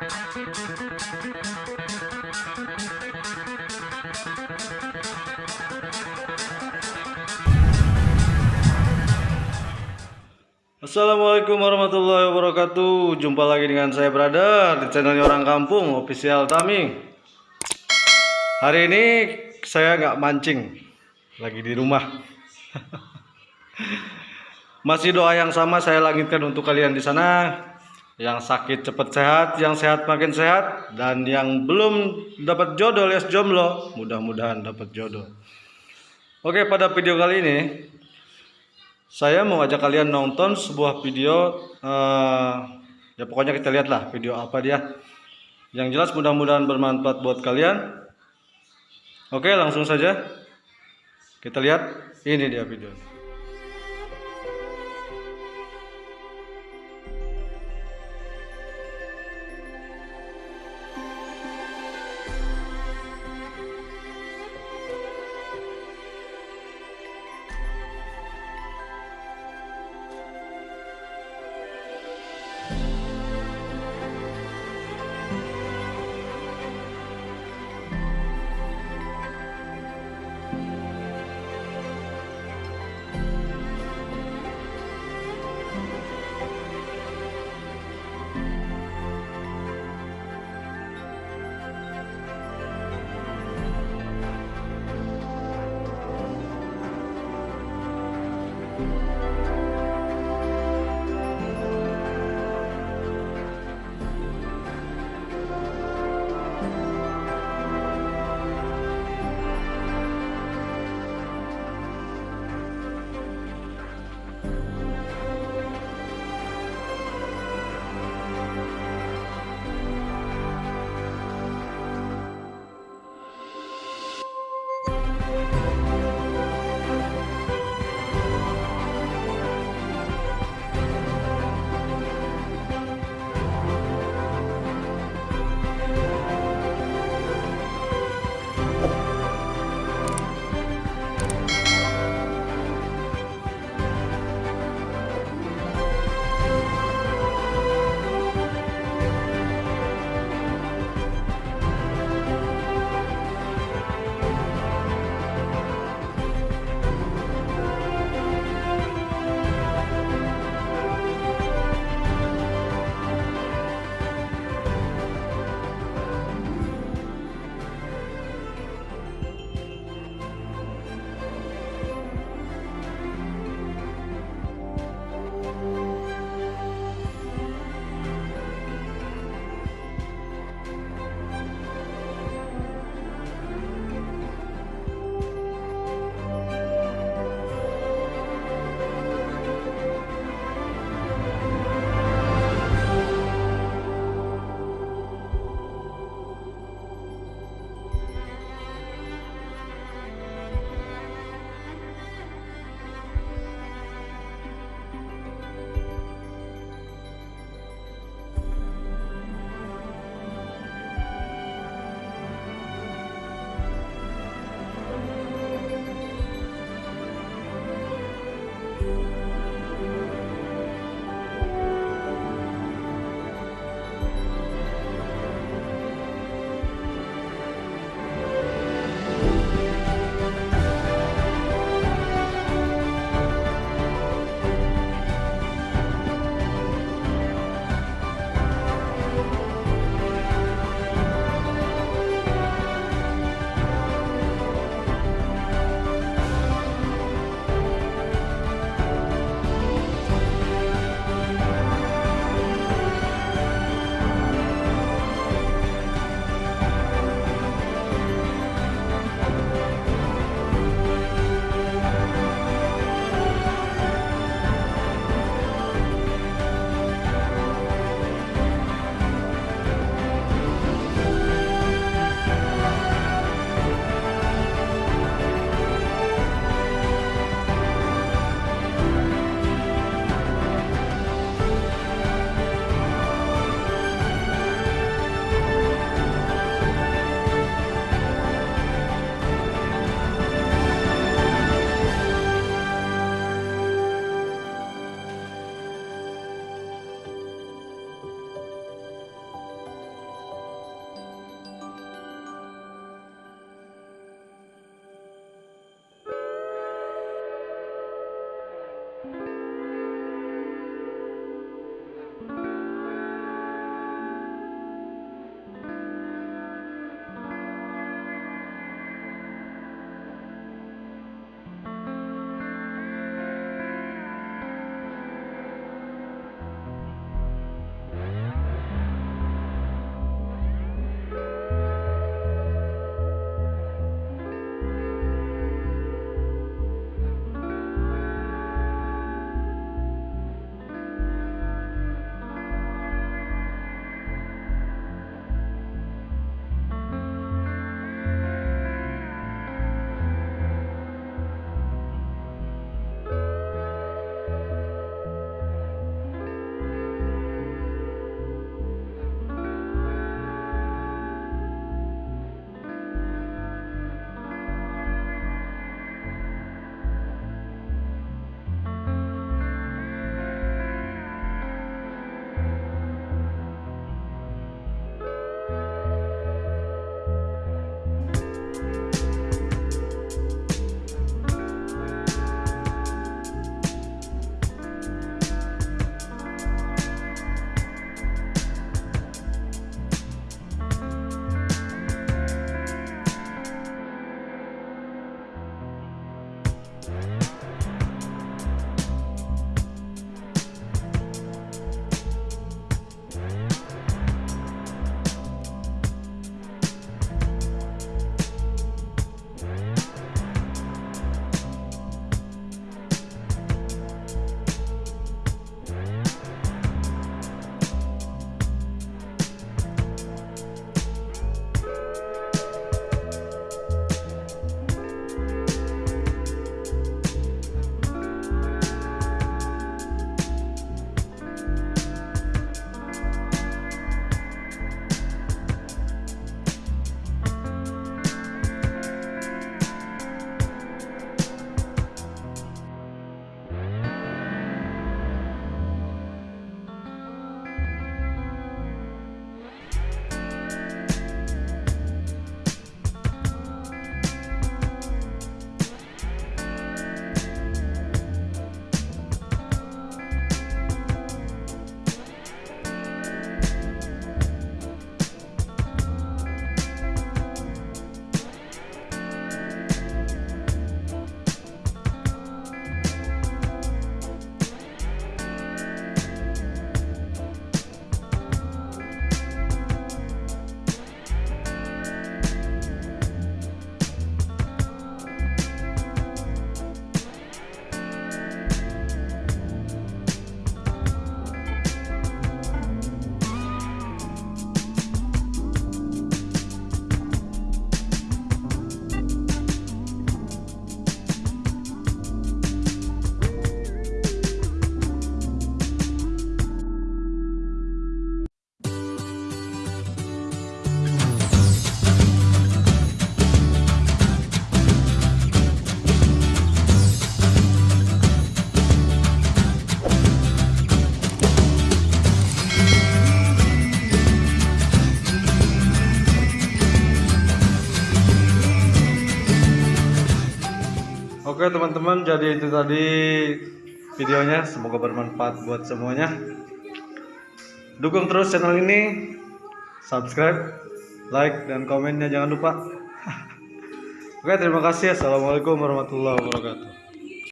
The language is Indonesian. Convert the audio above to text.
Assalamualaikum warahmatullahi wabarakatuh. Jumpa lagi dengan saya Brother Di channelnya Orang Kampung Official Tami Hari ini saya nggak mancing Lagi di rumah. Masih doa yang sama saya langitkan untuk kalian di sana Yang sakit cepat sehat Yang sehat makin sehat Dan yang belum dapat jodoh alias jomblo Mudah-mudahan dapat jodoh. Oke pada video kali ini saya mau ajak kalian nonton sebuah video uh, ya pokoknya kita lihatlah video apa dia. Yang jelas mudah-mudahan bermanfaat buat kalian. Oke langsung saja kita lihat. Ini dia video Oke teman-teman, jadi itu tadi videonya. Semoga bermanfaat buat semuanya. Dukung terus channel ini, subscribe, like, dan komennya jangan lupa. Oke, terima kasih. Assalamualaikum warahmatullahi wabarakatuh.